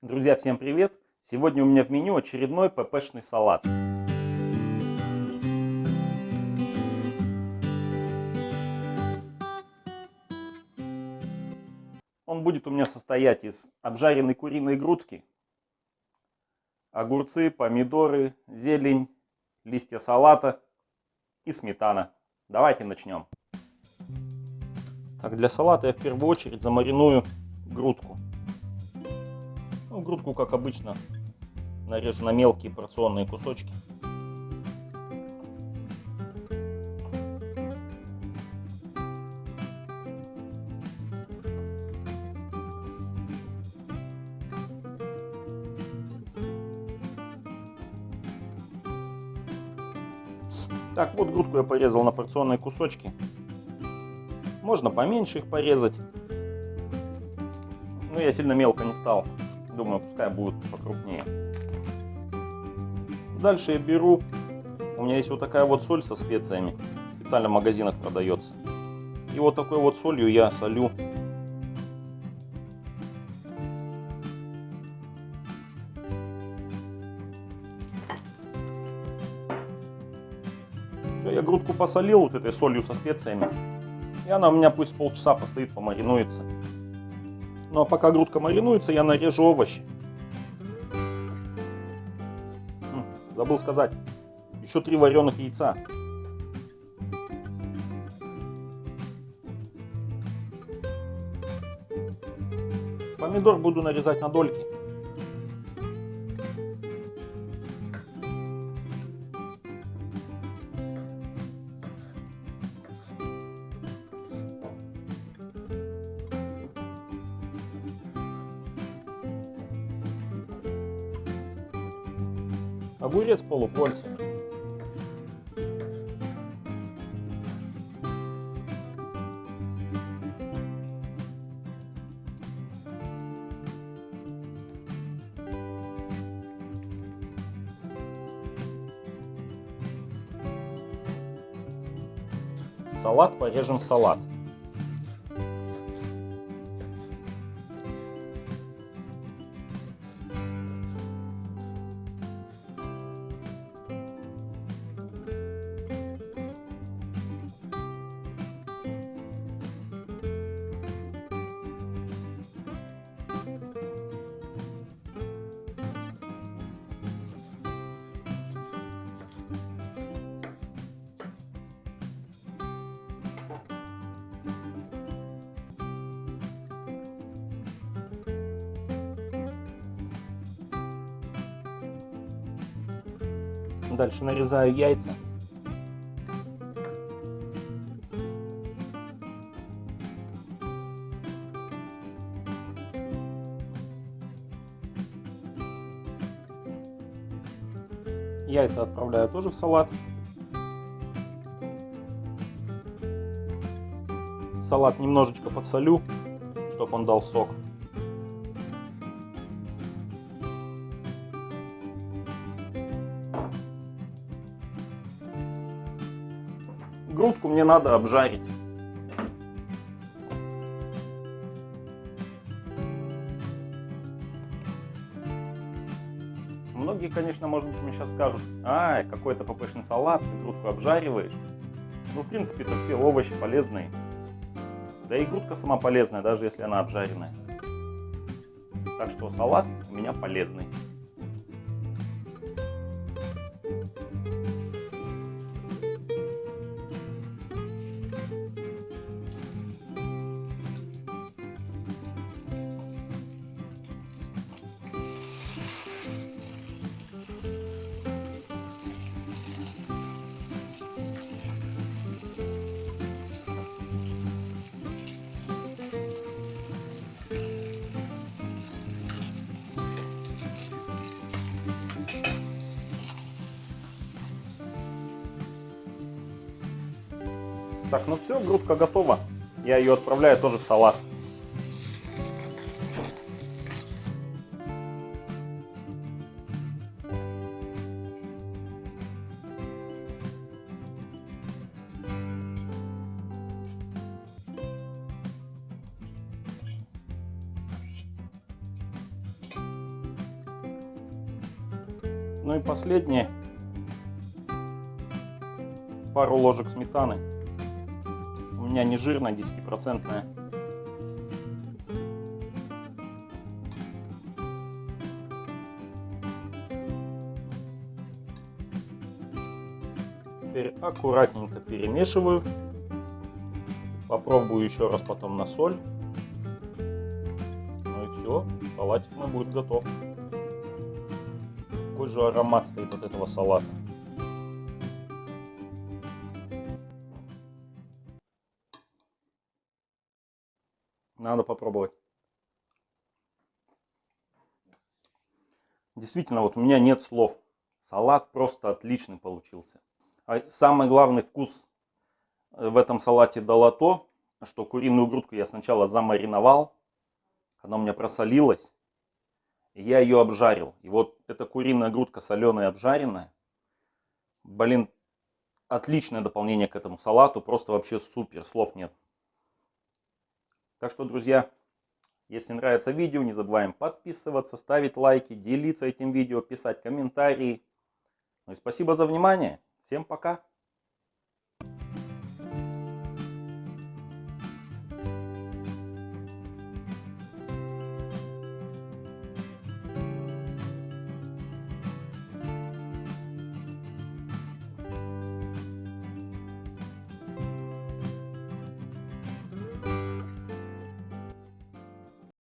Друзья, всем привет! Сегодня у меня в меню очередной ППшный салат. Он будет у меня состоять из обжаренной куриной грудки, огурцы, помидоры, зелень, листья салата и сметана. Давайте начнем. Так, для салата я в первую очередь замариную грудку. Грудку, как обычно, нарежу на мелкие порционные кусочки. Так, вот грудку я порезал на порционные кусочки. Можно поменьше их порезать. Но я сильно мелко не стал. Думаю, пускай будут покрупнее. Дальше я беру, у меня есть вот такая вот соль со специями, специально в магазинах продается. И вот такой вот солью я солю Все, я грудку посолил вот этой солью со специями. И она у меня пусть полчаса постоит, помаринуется. Ну а пока грудка маринуется, я нарежу овощи. Забыл сказать, еще три вареных яйца. Помидор буду нарезать на дольки. Огурец полукольца. Салат порежем салат. Дальше нарезаю яйца. Яйца отправляю тоже в салат. Салат немножечко подсолю, чтобы он дал сок. Грудку мне надо обжарить. Многие, конечно, может быть, мне сейчас скажут, ай, какой-то ппшный салат, ты грудку обжариваешь. Ну, в принципе, это все овощи полезные. Да и грудка сама полезная, даже если она обжаренная. Так что салат у меня полезный. Так, ну все, грудка готова. Я ее отправляю тоже в салат. Ну и последнее. Пару ложек сметаны. У меня не жирная, 10-процентная. Теперь аккуратненько перемешиваю. Попробую еще раз потом на соль. Ну и все, салатик мой будет готов. Какой же аромат стоит от этого салата. Надо попробовать. Действительно, вот у меня нет слов. Салат просто отличный получился. А самый главный вкус в этом салате дало то, что куриную грудку я сначала замариновал, она у меня просолилась, и я ее обжарил. И вот эта куриная грудка соленая обжаренная, блин, отличное дополнение к этому салату, просто вообще супер, слов нет. Так что, друзья, если нравится видео, не забываем подписываться, ставить лайки, делиться этим видео, писать комментарии. Ну и спасибо за внимание. Всем пока!